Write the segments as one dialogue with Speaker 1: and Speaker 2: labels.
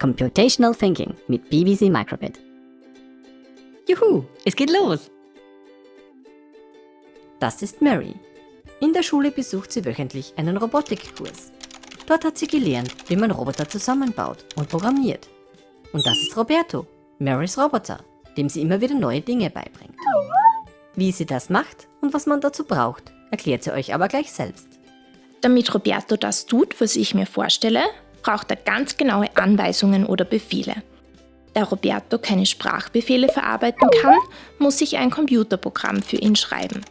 Speaker 1: Computational Thinking mit BBC Microbit. Juhu, es geht los! Das ist Mary. In der Schule besucht sie wöchentlich einen Robotikkurs. Dort hat sie gelernt, wie man Roboter zusammenbaut und programmiert. Und das ist Roberto, Marys Roboter, dem sie immer wieder neue Dinge beibringt. Wie sie das macht und was man dazu braucht, erklärt sie euch aber gleich selbst.
Speaker 2: Damit Roberto das tut, was ich mir vorstelle, braucht er ganz genaue Anweisungen oder Befehle. Da Roberto keine Sprachbefehle verarbeiten kann, muss ich ein Computerprogramm für ihn schreiben.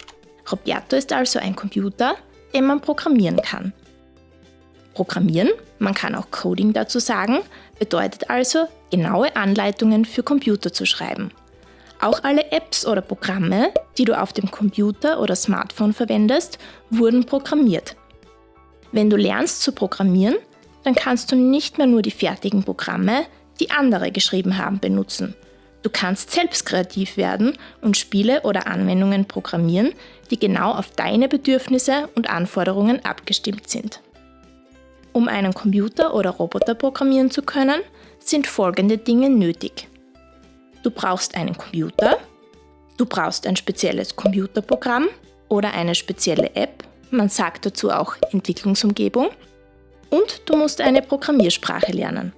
Speaker 2: Roberto ist also ein Computer, den man programmieren kann. Programmieren, man kann auch Coding dazu sagen, bedeutet also, genaue Anleitungen für Computer zu schreiben. Auch alle Apps oder Programme, die du auf dem Computer oder Smartphone verwendest, wurden programmiert. Wenn du lernst zu programmieren, dann kannst du nicht mehr nur die fertigen Programme, die andere geschrieben haben, benutzen. Du kannst selbst kreativ werden und Spiele oder Anwendungen programmieren, die genau auf deine Bedürfnisse und Anforderungen abgestimmt sind. Um einen Computer oder Roboter programmieren zu können, sind folgende Dinge nötig. Du brauchst einen Computer, du brauchst ein spezielles Computerprogramm oder eine spezielle App, man sagt dazu auch Entwicklungsumgebung, und du musst eine Programmiersprache lernen.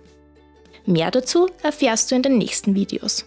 Speaker 2: Mehr dazu erfährst du in den nächsten Videos.